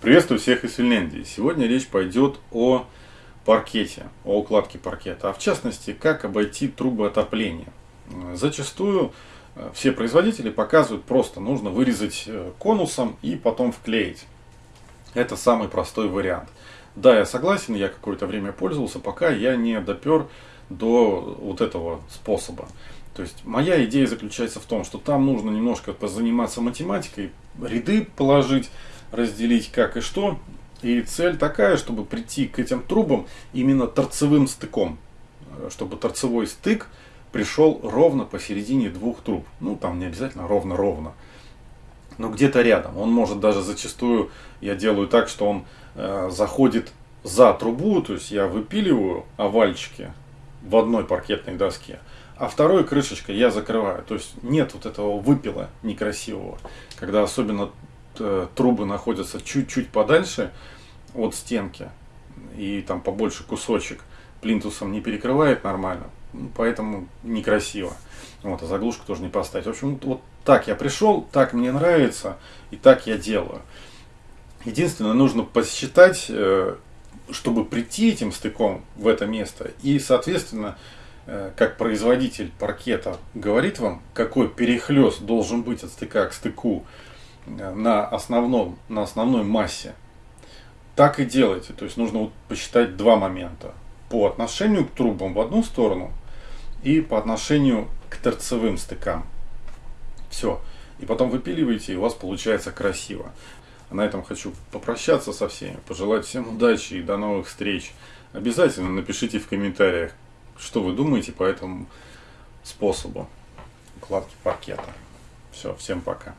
Приветствую всех из Финляндии. Сегодня речь пойдет о паркете, о укладке паркета, а в частности, как обойти трубы отопления. Зачастую э, все производители показывают просто, нужно вырезать э, конусом и потом вклеить. Это самый простой вариант. Да, я согласен, я какое-то время пользовался, пока я не допер до вот этого способа. То есть моя идея заключается в том, что там нужно немножко позаниматься математикой, ряды положить, разделить как и что. И цель такая, чтобы прийти к этим трубам именно торцевым стыком. Э, чтобы торцевой стык пришел ровно посередине двух труб. Ну, там не обязательно ровно-ровно. Но где-то рядом. Он может даже зачастую, я делаю так, что он э, заходит за трубу, то есть я выпиливаю овальчики в одной паркетной доске, а второй крышечкой я закрываю. То есть нет вот этого выпила некрасивого, когда особенно трубы находятся чуть-чуть подальше от стенки и там побольше кусочек плинтусом не перекрывает нормально, ну, поэтому некрасиво. Вот, а заглушку тоже не поставить. В общем, вот так я пришел, так мне нравится и так я делаю. Единственное, нужно посчитать, э, чтобы прийти этим стыком в это место и, соответственно, э, как производитель паркета говорит вам, какой перехлест должен быть от стыка к стыку, на, основном, на основной массе, так и делайте. То есть нужно вот посчитать два момента. По отношению к трубам в одну сторону и по отношению к торцевым стыкам. Все. И потом выпиливаете, и у вас получается красиво. На этом хочу попрощаться со всеми, пожелать всем удачи и до новых встреч. Обязательно напишите в комментариях, что вы думаете по этому способу укладки паркета. Все, всем пока.